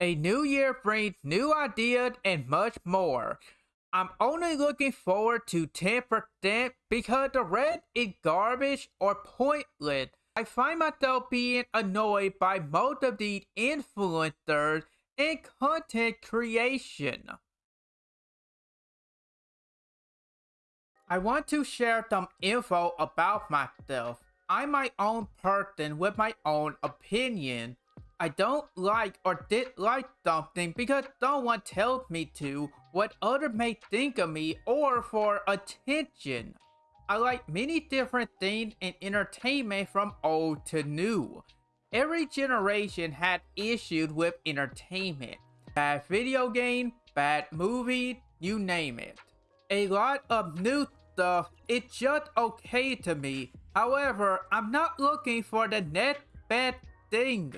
A new year brings new ideas and much more. I'm only looking forward to 10% because the rest is garbage or pointless. I find myself being annoyed by most of these influencers and content creation. I want to share some info about myself. I'm my own person with my own opinion. I don't like or dislike something because someone tells me to, what others may think of me, or for attention. I like many different things in entertainment from old to new. Every generation had issues with entertainment. Bad video game, bad movie, you name it. A lot of new stuff, it's just okay to me. However, I'm not looking for the next bad thing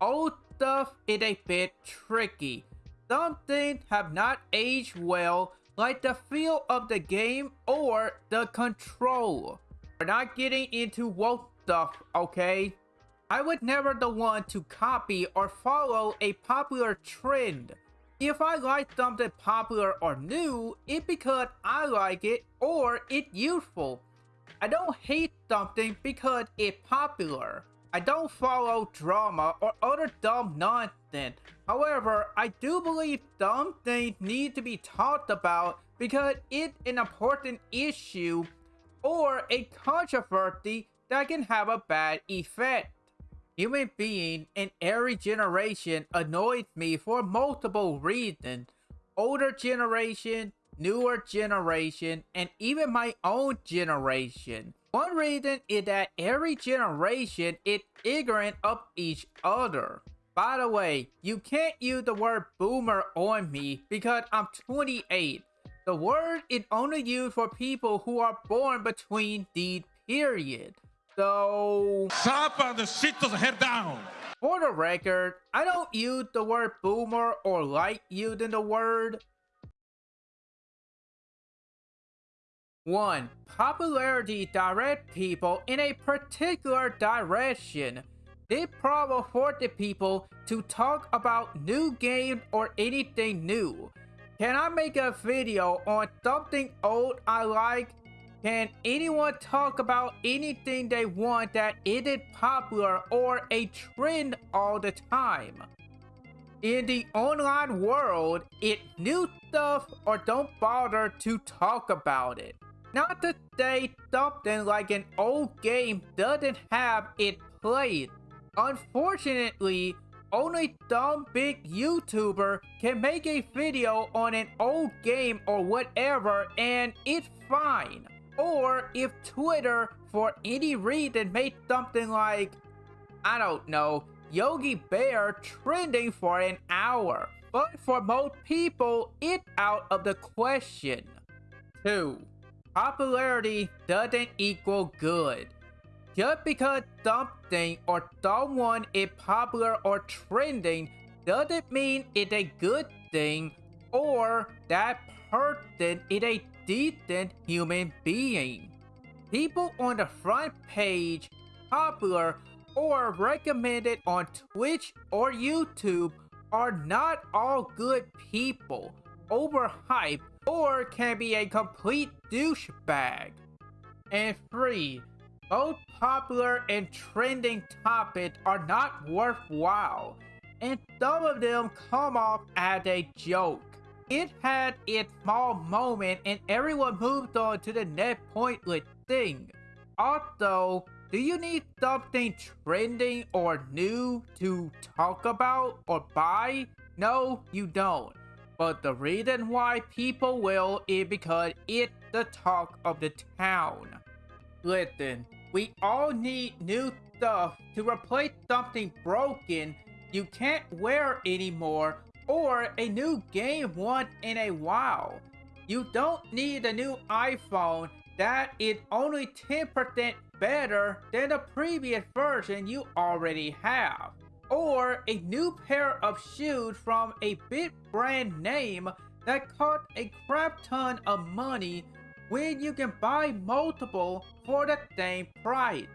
old stuff is a bit tricky. Some things have not aged well, like the feel of the game or the control. We're not getting into woke stuff, okay? I was never the one to copy or follow a popular trend. If I like something popular or new, it's because I like it or it's useful. I don't hate something because it's popular. I don't follow drama or other dumb nonsense. However, I do believe dumb things need to be talked about because it's an important issue or a controversy that can have a bad effect. Human being in every generation annoys me for multiple reasons. Older generation, newer generation, and even my own generation. One reason is that every generation is ignorant of each other. By the way, you can't use the word boomer on me because I'm 28. The word is only used for people who are born between these periods. So... Stop on the sit the head down! For the record, I don't use the word boomer or like using the word. 1. Popularity direct people in a particular direction. This problem the people to talk about new games or anything new. Can I make a video on something old I like? Can anyone talk about anything they want that isn't popular or a trend all the time? In the online world, it new stuff or don't bother to talk about it. Not that to say something like an old game doesn't have it played. Unfortunately, only some big YouTuber can make a video on an old game or whatever and it's fine. Or if Twitter, for any reason, made something like, I don't know, Yogi Bear trending for an hour. But for most people, it's out of the question. 2. Popularity doesn't equal good. Just because something or someone is popular or trending doesn't mean it's a good thing or that person is a decent human being. People on the front page, popular, or recommended on Twitch or YouTube are not all good people, overhyped, or can be a complete douchebag. And 3. Both popular and trending topics are not worthwhile, and some of them come off as a joke. It had its small moment and everyone moved on to the next pointless thing. Also, do you need something trending or new to talk about or buy? No, you don't. But the reason why people will is because it's the talk of the town. Listen, we all need new stuff to replace something broken you can't wear anymore or a new game once in a while. You don't need a new iPhone that is only 10% better than the previous version you already have or a new pair of shoes from a big brand name that cost a crap ton of money when you can buy multiple for the same price.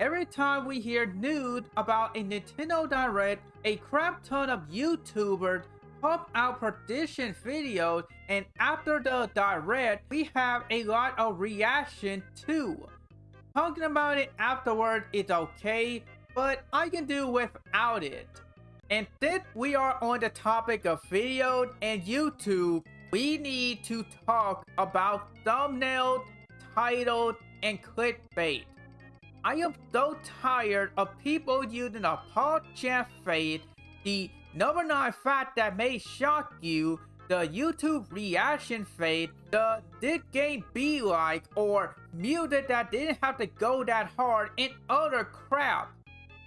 Every time we hear news about a Nintendo Direct a crap ton of YouTubers pump out prediction videos and after the direct, we have a lot of reaction too. Talking about it afterward is okay, but I can do without it. And since we are on the topic of videos and YouTube, we need to talk about thumbnails, titles, and clickbait. I am so tired of people using a Paul Champ fade, the number 9 fact that may shock you, the YouTube reaction fade, the did game be like, or music that didn't have to go that hard, and other crap.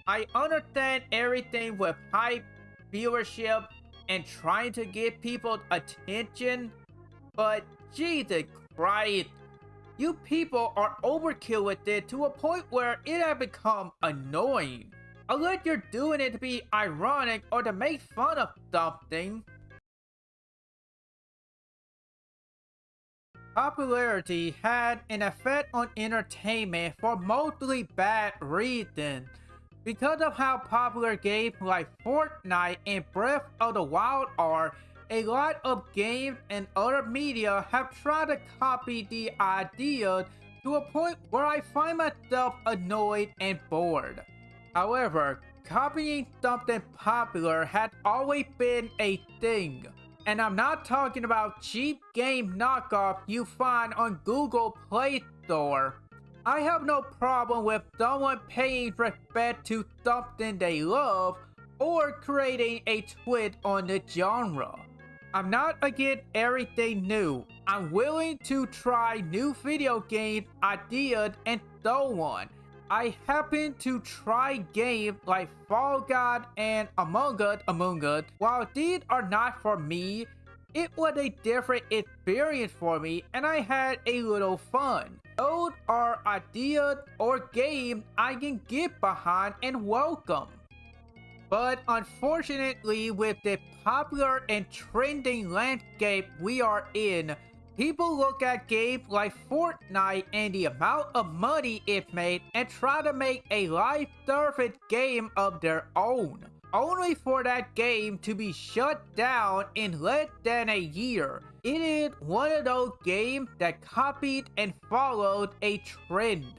I understand everything with hype, viewership, and trying to get people attention, but Jesus Christ, you people are overkill with it to a point where it has become annoying. Unless you're doing it to be ironic or to make fun of something. Popularity had an effect on entertainment for mostly bad reasons. Because of how popular games like Fortnite and Breath of the Wild are, a lot of games and other media have tried to copy the idea to a point where I find myself annoyed and bored. However, copying something popular has always been a thing. And I'm not talking about cheap game knockoff you find on Google Play Store. I have no problem with someone paying respect to something they love or creating a twist on the genre. I'm not against everything new. I'm willing to try new video game ideas and so on. I happen to try games like Fall Guys and Among Us Among Us. While these are not for me, it was a different experience for me and I had a little fun. Those are ideas or game I can get behind and welcome. But unfortunately, with the popular and trending landscape we are in, people look at games like Fortnite and the amount of money it made and try to make a live-service game of their own. Only for that game to be shut down in less than a year. It is one of those games that copied and followed a trend,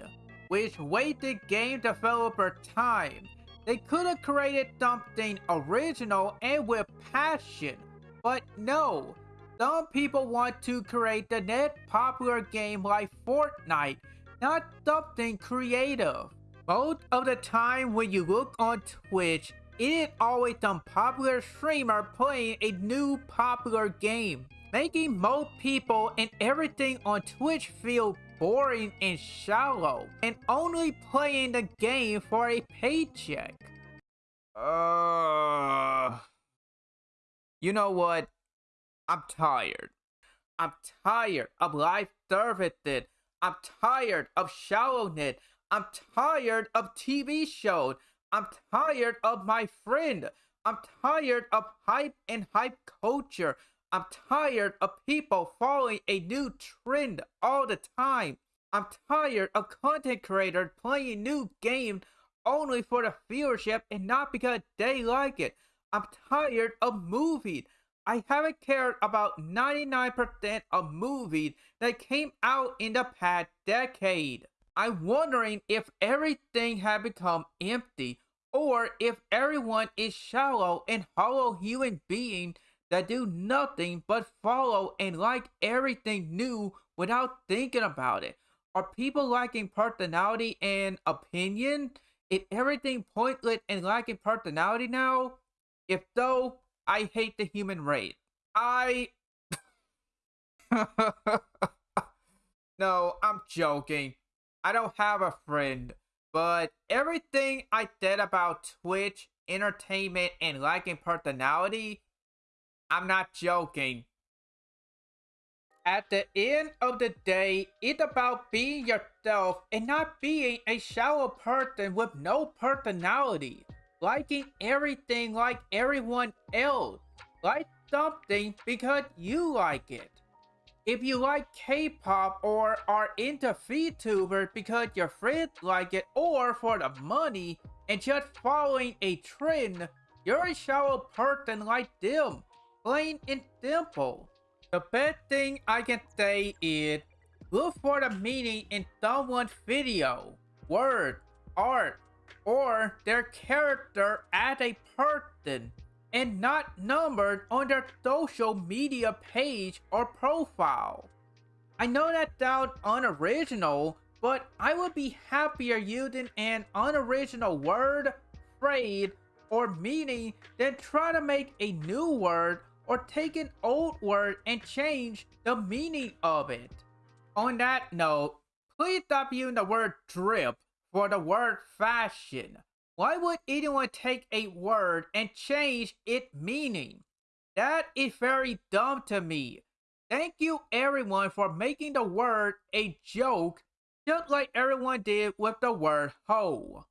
which wasted game developer time. They could have created something original and with passion, but no. Some people want to create the next popular game like Fortnite, not something creative. Most of the time when you look on Twitch, it is always some popular streamer playing a new popular game making most people and everything on Twitch feel boring and shallow, and only playing the game for a paycheck. Uh, you know what? I'm tired. I'm tired of live services. I'm tired of shallowness. I'm tired of TV shows. I'm tired of my friend. I'm tired of hype and hype culture. I'm tired of people following a new trend all the time. I'm tired of content creators playing new games only for the viewership and not because they like it. I'm tired of movies. I haven't cared about 99% of movies that came out in the past decade. I'm wondering if everything had become empty or if everyone is shallow and hollow human beings that do nothing but follow and like everything new without thinking about it? Are people lacking personality and opinion? Is everything pointless and lacking personality now? If so, I hate the human race. I... no, I'm joking. I don't have a friend. But everything I said about Twitch, entertainment, and liking personality I'm not joking. At the end of the day, it's about being yourself and not being a shallow person with no personality. Liking everything like everyone else. Like something because you like it. If you like K-pop or are into VTubers because your friends like it or for the money and just following a trend, You're a shallow person like them, plain and simple. The best thing I can say is look for the meaning in someone's video, word, art, or their character as a person and not numbered on their social media page or profile. I know that sounds unoriginal, but I would be happier using an unoriginal word, phrase, or meaning than try to make a new word or take an old word and change the meaning of it. On that note, please stop using the word drip for the word fashion. Why would anyone take a word and change its meaning? That is very dumb to me. Thank you everyone for making the word a joke just like everyone did with the word hoe.